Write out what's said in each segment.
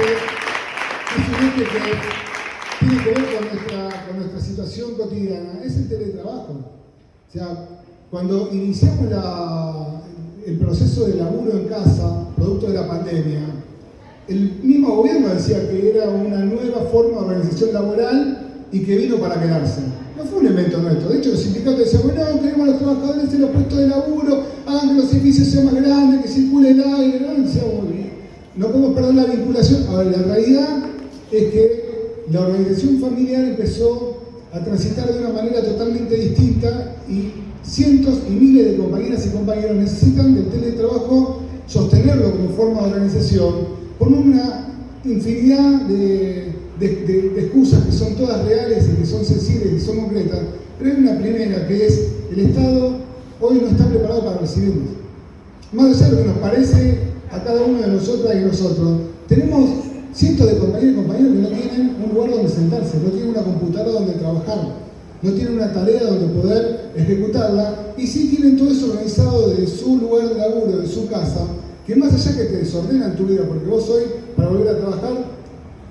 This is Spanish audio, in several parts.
un eje que tiene que ver con nuestra, con nuestra situación cotidiana, es el teletrabajo. O sea, cuando iniciamos la, el proceso de laburo en casa, producto de la pandemia, el mismo gobierno decía que era una nueva forma de organización laboral y que vino para quedarse. No fue un invento nuestro. De hecho, los sindicatos decían, bueno, queremos a los trabajadores en los puestos de laburo, hagan que los edificios sean más grandes, que circule el aire. No, no podemos perder la vinculación. Ahora, la realidad es que la organización familiar empezó a transitar de una manera totalmente distinta y cientos y miles de compañeras y compañeros necesitan del teletrabajo sostenerlo como forma de organización por una infinidad de, excusas que son todas reales y que son sensibles y son concretas, pero hay una primera que es el Estado hoy no está preparado para recibirnos. Más allá de lo que nos parece a cada uno de nosotras y nosotros, tenemos cientos de compañeros y compañeros que no tienen un lugar donde sentarse, no tienen una computadora donde trabajar no tienen una tarea donde poder ejecutarla y sí tienen todo eso organizado de su lugar de laburo, de su casa, que más allá que te desordenan tu vida, porque vos hoy, para volver a trabajar,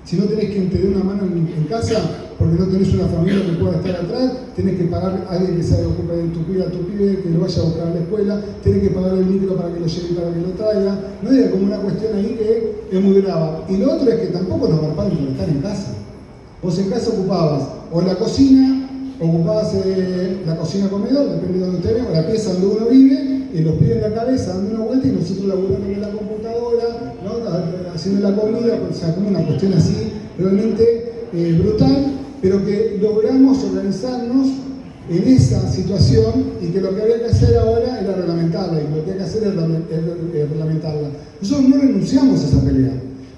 si no tenés quien te dé una mano en, casa, porque no tenés una familia que pueda estar atrás, tenés que pagar a alguien que se ocupe de tu pibe, a tu pibe, que lo vaya a buscar a la escuela, tenés que pagar el micro para que lo lleve y para que lo traiga. No era como una cuestión ahí que es muy grave. Y lo otro es que tampoco nos garparon por estar en casa. Vos en casa ocupabas o la cocina, ocupabas la cocina comedor, depende de donde usted o la pieza donde uno vive, y los pibes en la cabeza dando una vuelta y nosotros laburando en la computadora, haciendo la comida, o sea, como una cuestión así realmente eh, brutal, pero que logramos organizarnos en esa situación y que lo que había que hacer ahora era reglamentarla y lo que había que hacer era reglamentarla. Nosotros no renunciamos a esa pelea,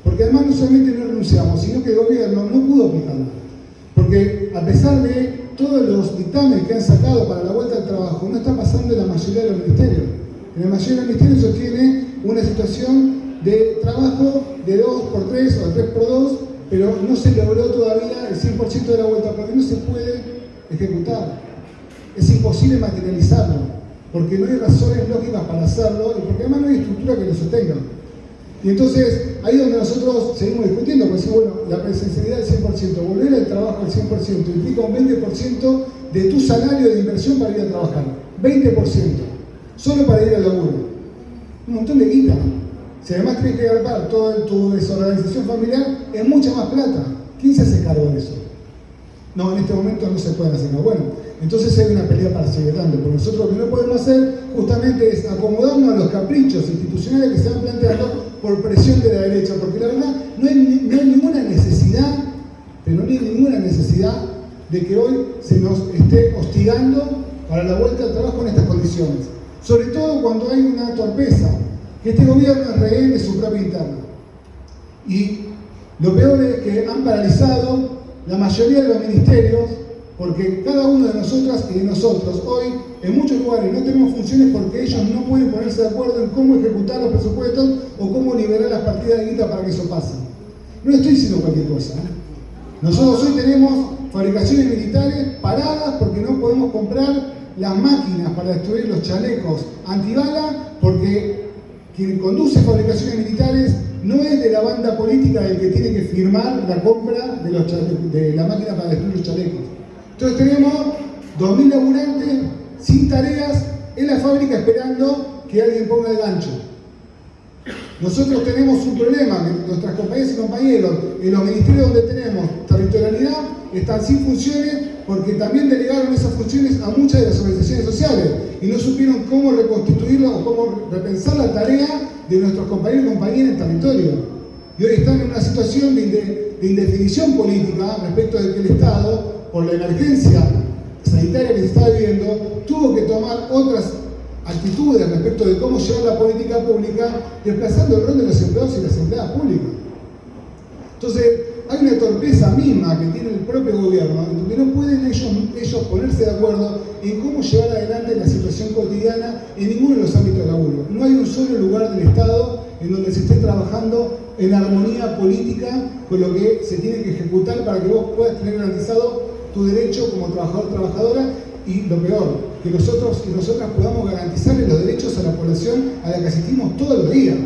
porque además no solamente no renunciamos, sino que el gobierno no pudo aplicarla. Porque a pesar de todos los dictámenes que han sacado para la vuelta al trabajo no está pasando en la mayoría de los ministerios. En la mayoría de los ministerios se tiene una situación de trabajo de 2 por 3 o de 3 por 2, pero no se logró todavía el 100% de la vuelta porque no se puede ejecutar. Es imposible materializarlo, porque no hay razones lógicas para hacerlo y porque además no hay estructura que lo sostenga. Y entonces, ahí es donde nosotros seguimos discutiendo, porque decimos, bueno, la presencialidad del 100%, volver al trabajo al 100%, implica un 20% de tu salario de inversión para ir a trabajar. 20%, solo para ir al laburo. Un montón de guita. Si además tienes que agarrar toda tu desorganización familiar, es mucha más plata. ¿Quién se hace cargo de eso? No, en este momento no se pueden hacer. Bueno, entonces hay una pelea para seguir dando. Porque nosotros lo que no podemos hacer justamente es acomodarnos a los caprichos institucionales que se van planteando por presión de la derecha, porque la verdad no hay, ninguna necesidad, pero no hay ninguna necesidad de que hoy se nos esté hostigando para la vuelta al trabajo en estas condiciones. Sobre todo cuando hay una torpeza, este gobierno es rehén de su propia interna. Y lo peor es que han paralizado la mayoría de los ministerios porque cada uno de nosotras y de nosotros hoy en muchos lugares no tenemos funciones porque ellos no pueden ponerse de acuerdo en cómo ejecutar los presupuestos o cómo liberar las partidas de guita para que eso pase. No estoy diciendo cualquier cosa. ¿eh? Nosotros hoy tenemos fabricaciones militares paradas porque no podemos comprar las máquinas para destruir los chalecos antibala porque quien conduce fabricaciones militares no es de la banda política del que tiene que firmar la compra de, de la máquina para destruir los chalecos. Entonces tenemos 2.000 laburantes sin tareas en la fábrica esperando que alguien ponga el gancho. Nosotros tenemos un problema, nuestras compañeras y compañeros en los ministerios donde tenemos territorialidad están sin funciones porque también delegaron esas funciones a muchas de las organizaciones sociales y no supieron cómo reconstituirlo o cómo repensar la tarea de nuestros compañeros y compañeras en territorio. Y hoy están en una situación de, indefinición política respecto de que el Estado, por la emergencia sanitaria que se está viviendo, tuvo que tomar otras actitudes respecto de cómo llevar la política pública, desplazando el rol de los empleados y las empleadas públicas. Entonces, hay una torpeza misma que tiene el propio gobierno, donde no pueden ellos, ellos ponerse de acuerdo en cómo llevar adelante la situación cotidiana en ninguno de los ámbitos de laburo. No hay un solo lugar del Estado en donde se esté trabajando en armonía política con lo que se tiene que ejecutar para que vos puedas tener garantizado tu derecho como trabajador trabajadora y lo peor, que nosotros y nosotras podamos garantizarle los derechos a la población a la que asistimos todos los días.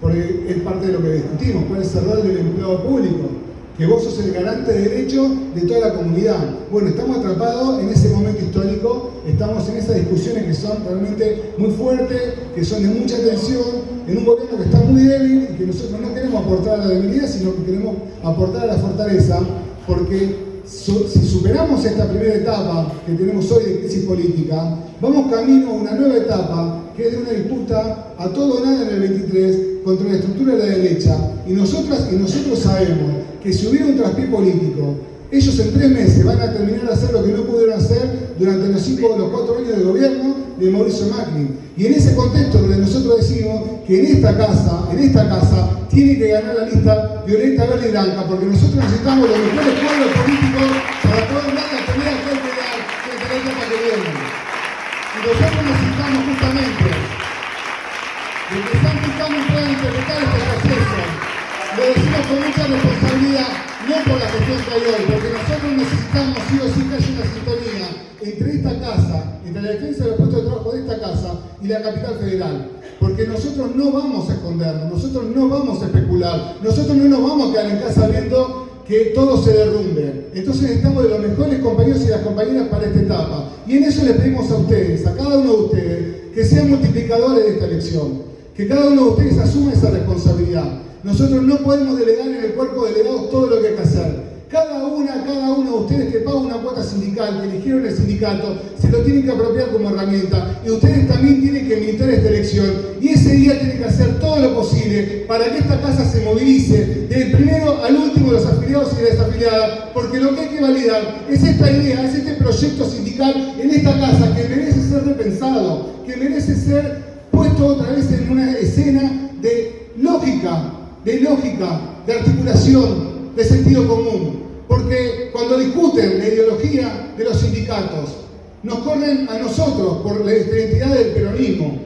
porque es parte de lo que discutimos, cuál es el rol del empleado público, que vos sos el garante de derecho de toda la comunidad. Bueno, estamos atrapados en ese momento histórico, estamos en esas discusiones que son realmente muy fuertes, que son de mucha tensión, en un gobierno que está muy débil y que nosotros no queremos aportar a la debilidad, sino que queremos aportar a la fortaleza, porque si superamos esta primera etapa que tenemos hoy de crisis política, vamos camino a una nueva etapa que es de una disputa a todo o nada en el 23 contra la estructura de la derecha. Y nosotras y nosotros sabemos que si hubiera un traspié político, ellos en tres meses van a terminar de hacer lo que no pudieron hacer durante los cinco o los cuatro años de gobierno de Mauricio Macri. Y en ese contexto donde nosotros decimos que en esta casa, en esta casa, tiene que ganar la lista violeta, verde y blanca, porque nosotros necesitamos los mejores cuadros políticos para poder dar la pelea que hay que dar etapa que viene. Y nosotros necesitamos justamente de que San Cristóbal pueda interpretar. Lo decimos con mucha responsabilidad, no por la cuestión que hay hoy, porque nosotros necesitamos sí o sí que haya una sintonía entre esta casa, entre la defensa de los puestos de trabajo de esta casa y la capital federal. Porque nosotros no vamos a escondernos, nosotros no vamos a especular, nosotros no nos vamos a quedar en casa viendo que todo se derrumbe. Entonces necesitamos de los mejores compañeros y las compañeras para esta etapa. Y en eso les pedimos a ustedes, a cada uno de ustedes, que sean multiplicadores de esta elección, que cada uno de ustedes asuma esa responsabilidad. Nosotros no podemos delegar en el cuerpo de delegados todo lo que hay que hacer. Cada una, cada uno de ustedes que paga una cuota sindical, que eligieron el sindicato, se lo tienen que apropiar como herramienta. Y ustedes también tienen que militar esta elección. Y ese día tienen que hacer todo lo posible para que esta casa se movilice, del primero al último de los afiliados y las afiliadas, porque lo que hay que validar es esta idea, es este proyecto sindical en esta casa que merece ser repensado, que merece ser de lógica, de articulación, de sentido común. Porque cuando discuten la ideología de los sindicatos, nos corren a nosotros por la identidad del peronismo.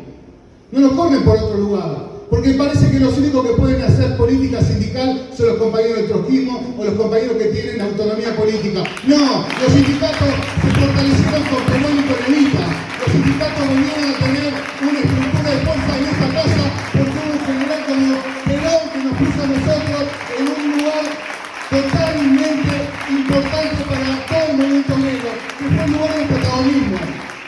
No nos corren por otro lugar. Porque parece que los únicos que pueden hacer política sindical son los compañeros del trotskismo o los compañeros que tienen autonomía política. No, los sindicatos se fortalecieron con Perón y Evita. Los sindicatos vinieron a tener en un lugar totalmente importante para todo el movimiento negro, que fue un lugar de protagonismo.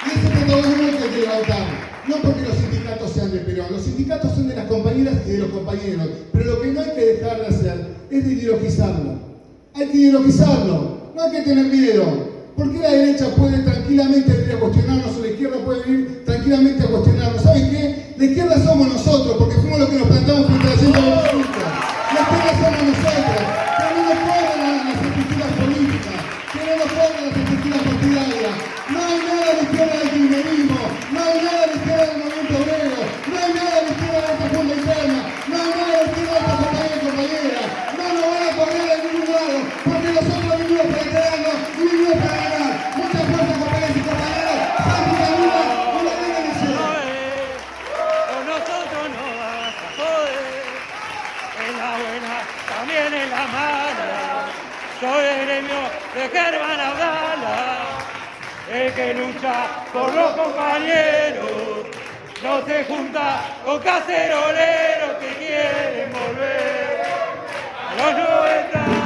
Y ese protagonismo hay que levantar. No porque los sindicatos sean de Perón, los sindicatos son de las compañeras y de los compañeros, pero lo que no hay que dejar de hacer es de ideologizarlo. Hay que ideologizarlo, no hay que tener miedo. ¿Por qué la derecha puede tranquilamente venir a cuestionarnos o la izquierda puede venir tranquilamente a cuestionarnos? ¿Saben qué? La izquierda somos nosotros, porque fuimos los que nos plantamos que lucha por los compañeros, no se junta con caceroleros que quieren volver a los 90.